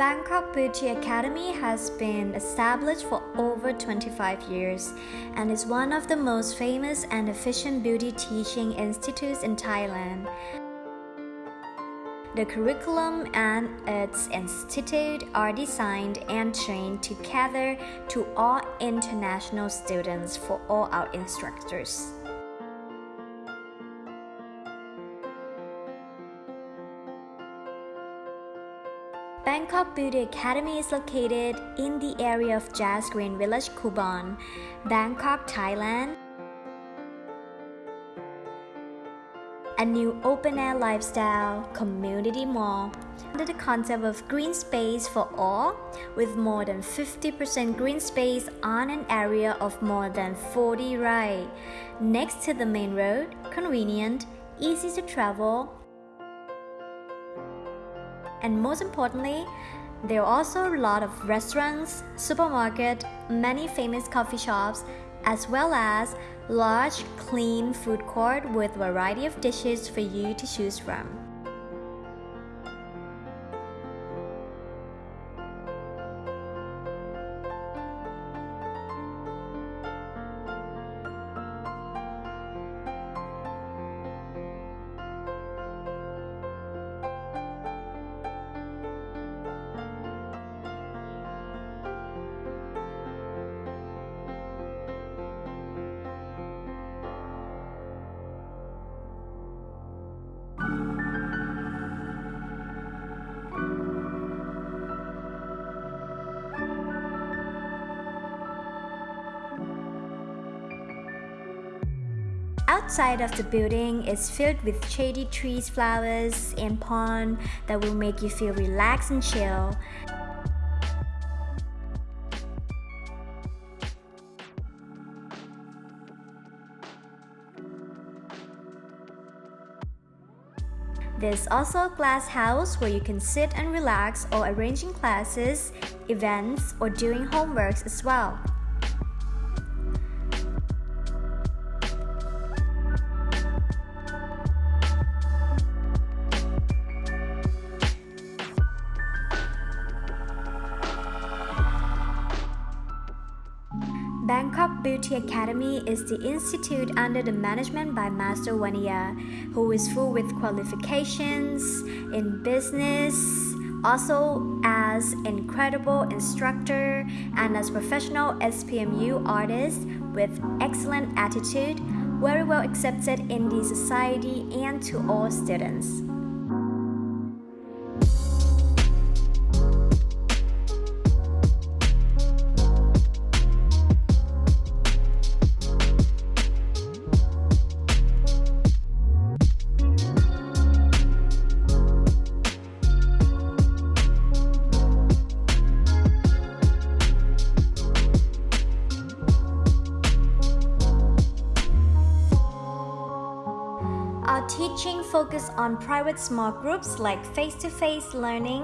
Bangkok Beauty Academy has been established for over 25 years and is one of the most famous and efficient beauty teaching institutes in Thailand. The curriculum and its institute are designed and trained together to all international students for all our instructors. Bangkok Beauty Academy is located in the area of JAS Green Village, Kubon, Bangkok, Thailand. A new open-air lifestyle community mall under the concept of green space for all, with more than 50% green space on an area of more than 40 rai, next to the main road, convenient, easy to travel, and most importantly, there are also a lot of restaurants, supermarket, many famous coffee shops, as well as large clean food court with variety of dishes for you to choose from. Outside of the building is filled with shady trees, flowers, and pond that will make you feel relaxed and chill. There's also a glass house where you can sit and relax or arranging classes, events, or doing homeworks as well. Beauty Academy is the institute under the management by Master Vania, who is full with qualifications in business, also as incredible instructor and as professional SPMU artist with excellent attitude, very well accepted in the society and to all students. Teaching focus on private small groups like face-to-face -face learning.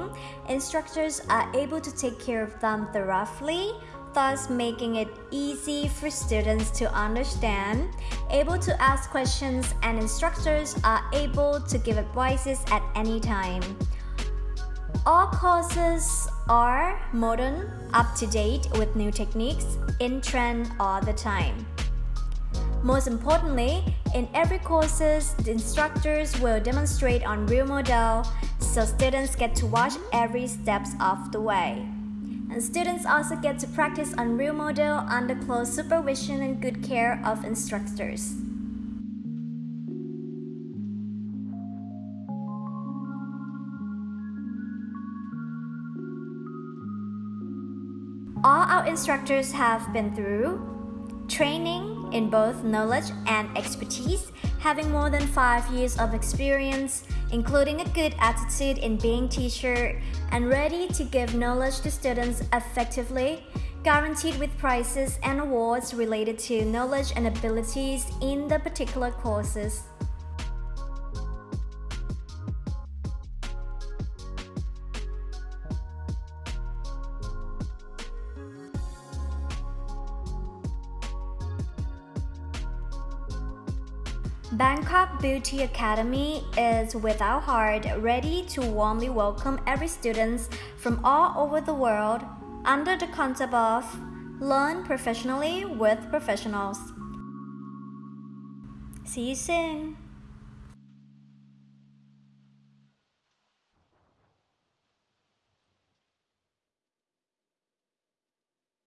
Instructors are able to take care of them thoroughly, thus making it easy for students to understand, able to ask questions, and instructors are able to give advices at any time. All courses are modern, up-to-date with new techniques, in trend all the time. Most importantly, in every courses, the instructors will demonstrate on real model, so students get to watch every steps of the way. And students also get to practice on real model under close supervision and good care of instructors. All our instructors have been through training in both knowledge and expertise, having more than 5 years of experience, including a good attitude in being teacher and ready to give knowledge to students effectively, guaranteed with prizes and awards related to knowledge and abilities in the particular courses. Bangkok Beauty Academy is without heart, ready to warmly welcome every student from all over the world under the concept of learn professionally with professionals. See you soon.